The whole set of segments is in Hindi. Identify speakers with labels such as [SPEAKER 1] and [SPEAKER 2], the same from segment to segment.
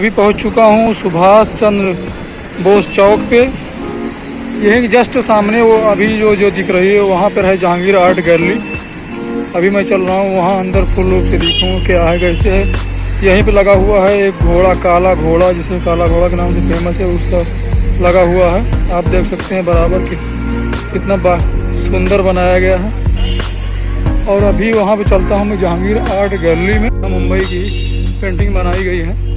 [SPEAKER 1] अभी पहुँच चुका हूँ सुभाष चंद्र बोस चौक पे। यही जस्ट सामने वो अभी जो जो दिख रही है, वहाँ पर है जहांगीर आर्ट गैलरी। अभी मैं चल रहा हूँ वहाँ, अंदर फुल रूप से दिखूँ क्या है, कैसे है। यहीं पे लगा हुआ है एक घोड़ा, काला घोड़ा, जिसमें काला घोड़ा के नाम से फ़ेमस है, उसका लगा हुआ है। आप देख सकते हैं बराबर कि कितना सुंदर बनाया गया है। और अभी वहाँ पे चलता हूँ मैं जहांगीर आर्ट गैलरी में। मुंबई की पेंटिंग बनाई गई है।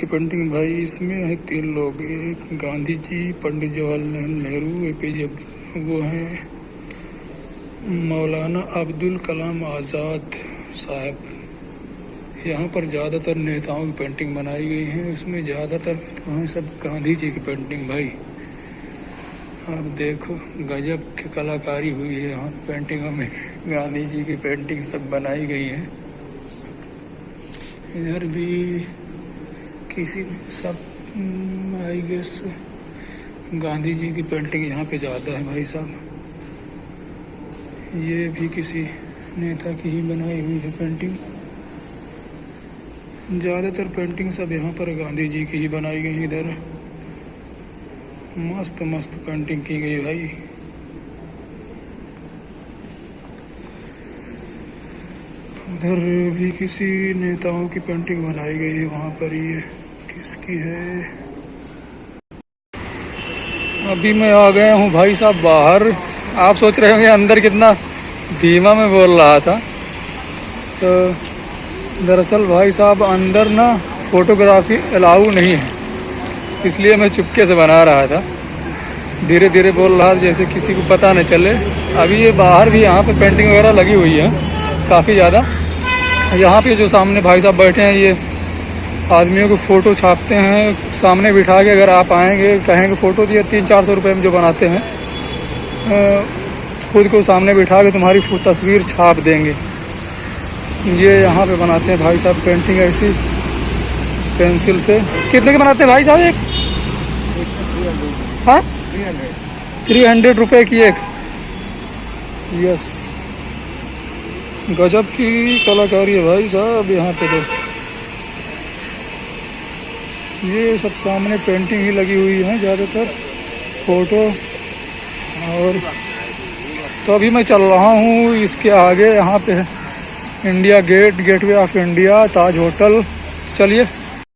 [SPEAKER 1] की पेंटिंग भाई, इसमें है तीन लोग, एक Gandhi ji Pandit Jawaharlal Nehru A P J वो हैं। मौलाना अब्दुल कलाम आज़ाद साहब। यहाँ पर ज़्यादातर नेताओं की पेंटिंग बनाई गई है, उसमें ज़्यादातर तो हैं सब गांधी जी की पेंटिंग भाई। आप देखो, गजब की कलाकारी हुई है यहाँ पेंटिंगों में गांधी जी की पेंटिंग सब बनाई गई है। इधर भी किसी सब आई गेस गांधी जी की पेंटिंग यहाँ पे ज़्यादा है भाई साहब। ये भी किसी नेता की ही बनाई हुई है पेंटिंग ज़्यादातर पेंटिंग सब यहाँ पर गांधी जी की ही बनाई गई इधर। मस्त मस्त पेंटिंग की गई भाई। उधर भी किसी नेताओं की पेंटिंग बनाई गई है, वहाँ पर ये किसकी है? अभी मैं आ गया हूँ भाई साहब बाहर। आप सोच रहे होंगे अंदर कितना धीमा में बोल रहा था। तो दरअसल भाई साहब, अंदर ना फोटोग्राफी अलाउ नहीं है, इसलिए मैं चुपके से बना रहा था। धीरे धीरे बोल रहा था जैसे किसी को पता न चले। अभी ये बाहर भी यहाँ पे पेंटिंग वगैरह लगी हुई है, काफ़ी ज़्यादा। यहाँ पे जो सामने भाई साहब बैठे हैं ये आदमियों को फ़ोटो छापते हैं। सामने बिठा के अगर आप आएँगे कहेंगे फ़ोटो दिए तीन चार सौ रुपये में जो बनाते हैं खुद को सामने बिठा के तुम्हारी तस्वीर छाप देंगे। ये यहाँ पे बनाते हैं भाई साहब पेंटिंग ऐसी पेंसिल से। कितने के बनाते हैं भाई साहब एक? हाँ? थ्री हंड्रेड रुपये की एक। यस। गजब की कलाकारी है भाई साहब यहाँ पे तो ये सब सामने पेंटिंग ही लगी हुई है ज़्यादातर फ़ोटो और तो अभी मैं चल रहा हूँ इसके आगे, यहाँ पे India Gate Gateway of India Taj hotel चलिए।